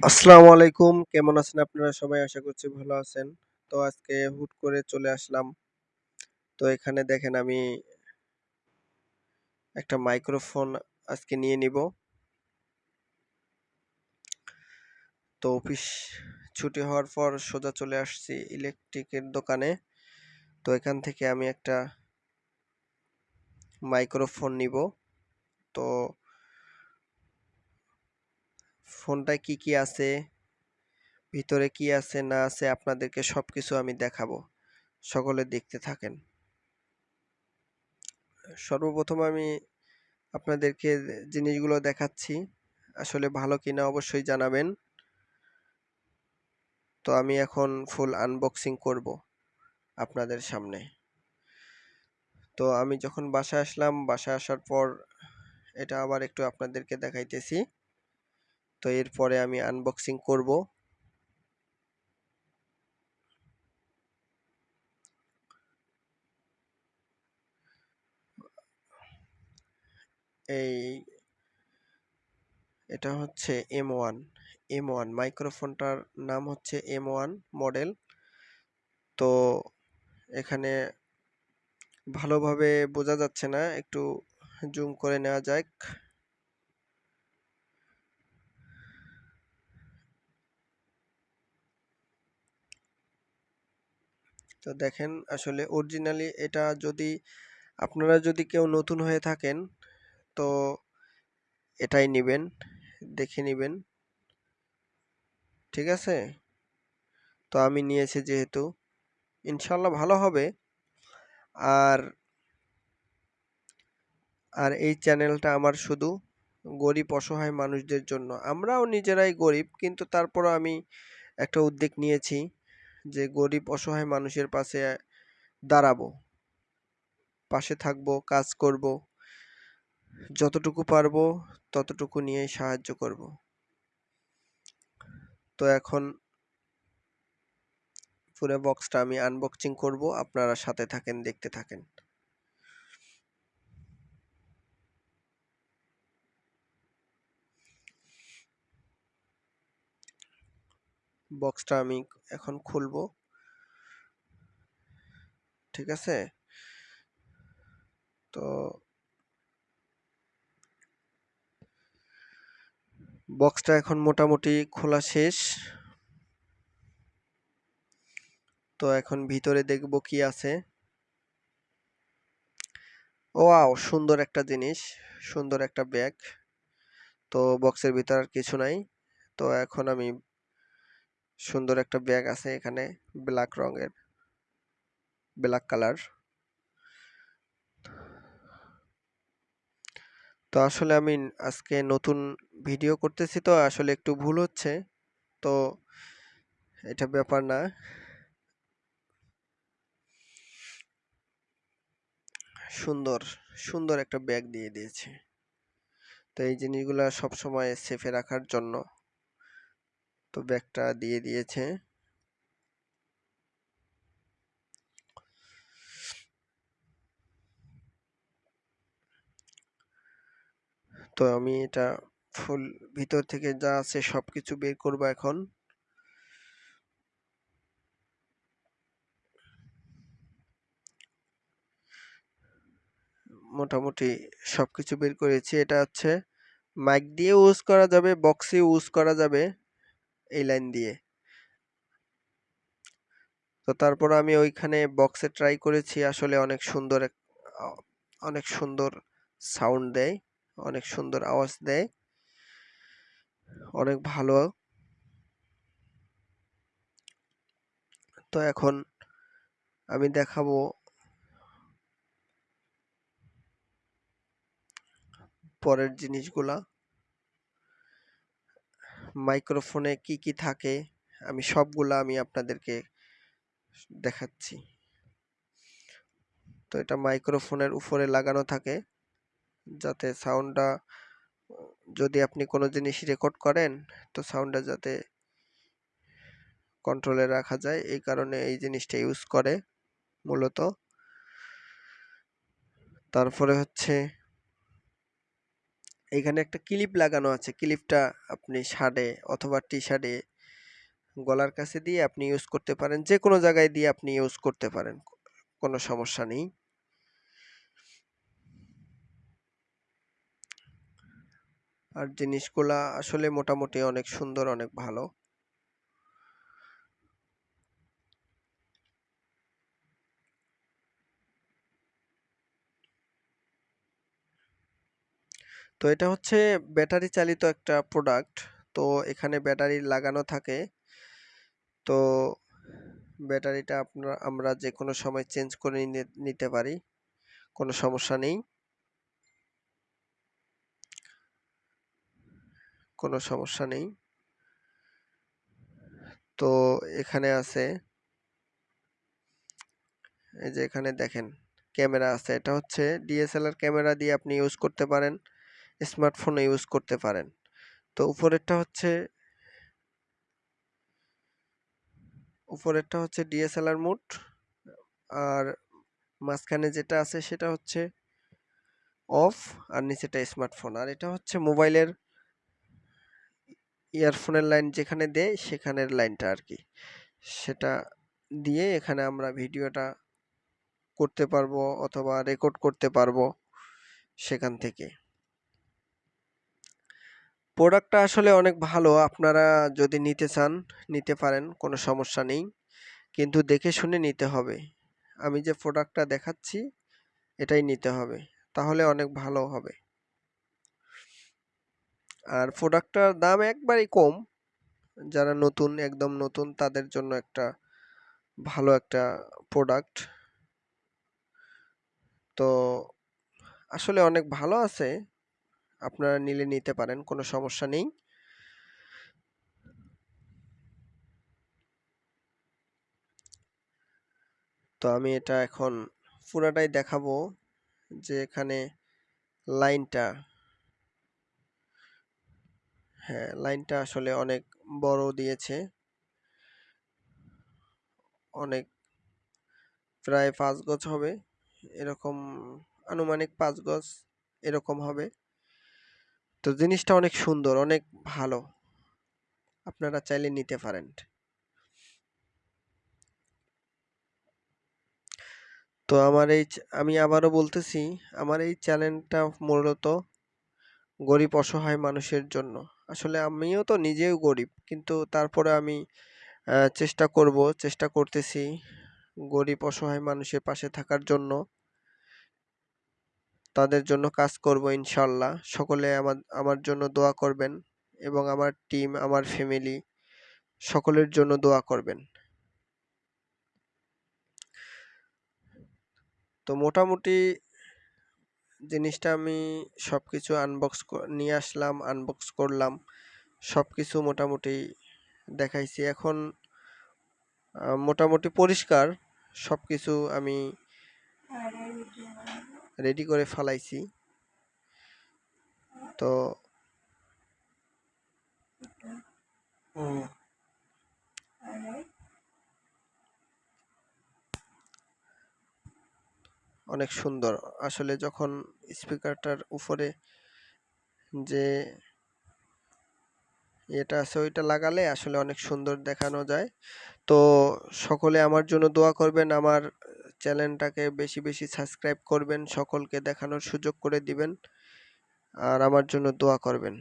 আসসালামু আলাইকুম। কেমন আছেন আপনারা সবাই? আশা করছি ভালো আছেন। তো আজকে হুট করে চলে আসলাম। তো এখানে দেখেন আমি একটা মাইক্রোফোন আজকে নিয়ে নিব। তো অফিস ছুটি হওয়ার পর সোজা চলে আসছি ইলেকট্রিকের দোকানে। তো এখান থেকে আমি একটা মাইক্রোফোন নিব। তো ফোনটায় কি কি আছে, ভিতরে কি আছে, না আছে, আপনাদেরকে সব কিছু আমি দেখাবো। সকলে দেখতে থাকেন। সর্বপ্রথম আমি আপনাদেরকে জিনিসগুলো দেখাচ্ছি। আসলে ভালো কিনা অবশ্যই জানাবেন। তো আমি এখন ফুল আনবক্সিং করব আপনাদের সামনে। তো আমি যখন বাসায় আসলাম, বাসায় আসার পর এটা আবার একটু আপনাদেরকে দেখাইতেছি। তো এরপরে আমি আনবক্সিং করব। এই এটা হচ্ছে এম ওয়ান এম ওয়ান মাইক্রোফোনটার নাম হচ্ছে এম ওয়ান মডেল তো এখানে ভালোভাবে বোঝা যাচ্ছে না, একটু জুম করে নেওয়া যাক। তো দেখেন আসলে অরিজিনালি এটা যদি আপনারা যদি কেউ নতুন হয়ে থাকেন, তো এটাই নেবেন, দেখে নেবেন। ঠিক আছে? তো আমি নিয়েছি যেহেতু ইনশাল্লাহ ভালো হবে। আর আর এই চ্যানেলটা আমার শুধু গরিব অসহায় মানুষদের জন্য। আমরাও নিজেরাই গরিব, কিন্তু তারপরও আমি একটা উদ্যোগ নিয়েছি। যে গরিব অসহায় মানুষের পাশে দাঁড়াবো, পাশে থাকব, কাজ করব, যতটুকু পারব ততটুকু নিয়ে সাহায্য করব। তো এখন পুরো বক্সটা আমি আনবক্সিং করব, আপনারা সাথে থাকেন, দেখতে থাকেন। বক্সটা আমি এখন খুলব। ঠিক আছে? তো বক্সটা এখন মোটামুটি খোলা শেষ। তো এখন ভিতরে দেখব কি আছে। ও আও সুন্দর একটা জিনিস, সুন্দর একটা ব্যাগ। তো বক্সের ভিতর আর কিছু নাই। তো এখন আমি সুন্দর একটা ব্যাগ আছে এখানে ব্ল্যাক রঙের ব্ল্যাক কালার তো আসলে আমি আজকে নতুন ভিডিও করতেছি তো, আসলে একটু ভুল হচ্ছে, তো এটা ব্যাপার না। সুন্দর সুন্দর একটা ব্যাগ দিয়ে দিয়েছে। তো এই জিনিসগুলো সবসময় সেফে রাখার জন্য। তো ব্যাগটা দিয়ে দিয়েছে। তো আমি এটা ফুল ভিতর থেকে যা আছে সবকিছু বের করব এখন। মোটামুটি সবকিছু বের করেছি। এটা হচ্ছে মাইক দিয়ে ইউজ করা যাবে, বক্সে ইউজ করা যাবে। এই লাইন দিয়ে। তো তারপর আমি ওইখানে বক্সে ট্রাই করেছি, আসলে অনেক সুন্দর অনেক সুন্দর সাউন্ড দেয়, অনেক সুন্দর আওয়াজ দেয়, অনেক ভালো। তো এখন আমি দেখাবো পরের জিনিসগুলা। মাইক্রোফোনে কি কি থাকে, আমি সবগুলা আমি আপনাদেরকে দেখাচ্ছি। তো এটা মাইক্রোফোনের উপরে লাগানো থাকে, যাতে সাউন্ডটা যদি আপনি কোনো জিনিস রেকর্ড করেন, তো সাউন্ডটা যাতে কন্ট্রোলে রাখা যায়, এই কারণে এই জিনিসটা ইউজ করে মূলত। তারপরে হচ্ছে এইখানে একটা ক্লিপ লাগানো আছে। ক্লিপটা আপনি শার্টে অথবা টি শার্টে গলার কাছে দিয়ে আপনি ইউজ করতে পারেন। যে কোনো জায়গায় দিয়ে আপনি ইউজ করতে পারেন। কোনো সমস্যা নেই। আর জিনিসগুলা আসলে মোটামুটি অনেক সুন্দর, অনেক ভালো। তো এটা হচ্ছে ব্যাটারি চালিত একটা প্রোডাক্ট তো এখানে ব্যাটারি লাগানো থাকে। তো ব্যাটারিটা আপনার আমরা যে কোনো সময় চেঞ্জ করে নিতে পারি, কোনো সমস্যা নেই। কোনো সমস্যা নেই। তো এখানে আছে, এই যে এখানে দেখেন, ক্যামেরা আছে। এটা হচ্ছে ডিএসএলআর ক্যামেরা দিয়ে আপনি ইউজ করতে পারেন। স্মার্টফোনে ইউজ করতে পারেন। তো উপরেরটা হচ্ছে উপরেরটা হচ্ছে ডিএসএলআর মোড আর মাঝখানে যেটা আছে সেটা হচ্ছে অফ আর নিচেটা স্মার্টফোন আর এটা হচ্ছে মোবাইলের ইয়ারফোনের লাইন যেখানে দেয় সেখানের লাইনটা আর কি। সেটা দিয়ে এখানে আমরা ভিডিওটা করতে পারব অথবা রেকর্ড করতে পারব সেখান থেকে। প্রোডাক্টটা আসলে অনেক ভালো। আপনারা যদি নিতে চান, নিতে পারেন, কোনো সমস্যা নেই। কিন্তু দেখে শুনে নিতে হবে। আমি যে প্রোডাক্টটা দেখাচ্ছি, এটাই নিতে হবে। তাহলে অনেক ভালো হবে। আর প্রোডাক্টটার দাম একবারই কম। যারা নতুন, একদম নতুন, তাদের জন্য একটা ভালো একটা প্রোডাক্ট তো আসলে অনেক ভালো আছে। আপনারা নিলে নিতে পারেন, কোনো সমস্যা নেই। তো আমি এটা এখন পুরাটাই দেখাবো যে এখানে লাইনটা হ্যাঁ লাইনটা আসলে অনেক বড় দিয়েছে। অনেক, প্রায় পাঁচ গজ হবে, এরকম আনুমানিক পাঁচ গজ এরকম হবে। তো জিনিসটা অনেক সুন্দর, অনেক ভালো। আপনারা চাইলে নিতে পারেন। তো আমার এই আমি আবারও বলতেছি, আমার এই চ্যানেলটা মূলত গরিব অসহায় মানুষের জন্য। আসলে আমিও তো নিজেও গরিব, কিন্তু তারপরে আমি চেষ্টা করব, চেষ্টা করতেছি গরিব অসহায় মানুষের পাশে থাকার জন্য। তাদের জন্য কাজ করব ইনশাল্লাহ। সকলে আমার আমার জন্য দোয়া করবেন এবং আমার টিম আমার ফ্যামিলি সকলের জন্য দোয়া করবেন। তো মোটামুটি জিনিসটা আমি সব কিছু আনবক্স নিয়ে আসলাম আনবক্স করলাম সব কিছু মোটামুটি দেখাইছি। এখন মোটামুটি পরিষ্কার সব কিছু আমি রেডি করে ফালাইছি। তো অনেক সুন্দর। আসলে যখন স্পিকারটার উপরে যে এটা আছে, ওইটা লাগালে আসলে অনেক সুন্দর দেখানো যায়। তো সকলে আমার জন্য দোয়া করবেন, আমার চ্যানেলটাকে বেশি বেশি সাবস্ক্রাইব করবেন, সকলকে দেখানোর সুযোগ করে দিবেন। আর আমার জন্য দোয়া করবেন।